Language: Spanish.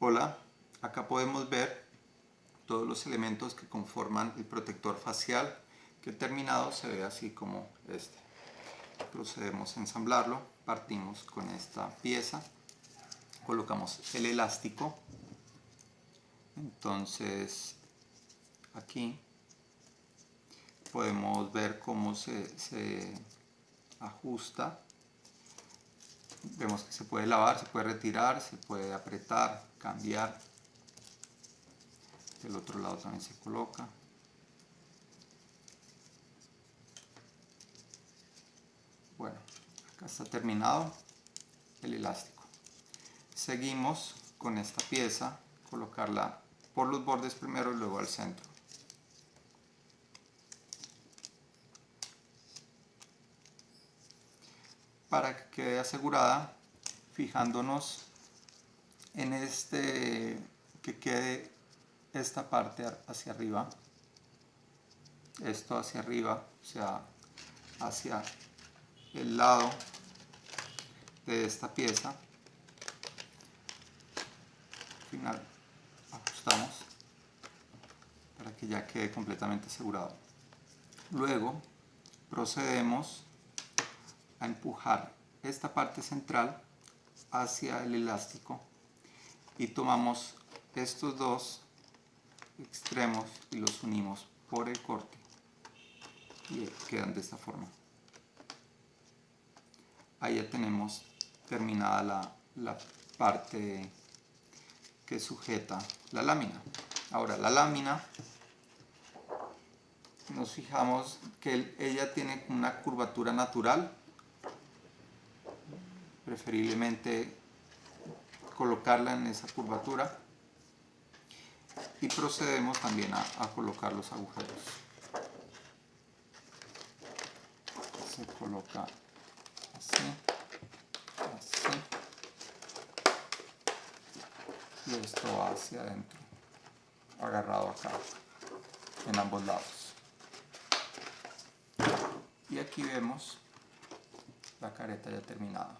Hola, acá podemos ver todos los elementos que conforman el protector facial que terminado se ve así como este. Procedemos a ensamblarlo, partimos con esta pieza, colocamos el elástico, entonces aquí podemos ver cómo se, se ajusta vemos que se puede lavar, se puede retirar, se puede apretar, cambiar. Del otro lado también se coloca. Bueno, acá está terminado el elástico. Seguimos con esta pieza, colocarla por los bordes primero y luego al centro. Para que quede asegurada fijándonos en este que quede esta parte hacia arriba. Esto hacia arriba o sea hacia el lado de esta pieza. Al final ajustamos para que ya quede completamente asegurado. Luego procedemos a empujar esta parte central hacia el elástico y tomamos estos dos extremos y los unimos por el corte y quedan de esta forma. Ahí ya tenemos terminada la, la parte que sujeta la lámina. Ahora la lámina nos fijamos que ella tiene una curvatura natural preferiblemente colocarla en esa curvatura. Y procedemos también a, colocar los agujeros. Se coloca así así. Y esto va hacia adentro agarrado acá en ambos lados. Y aquí vemos la careta ya terminada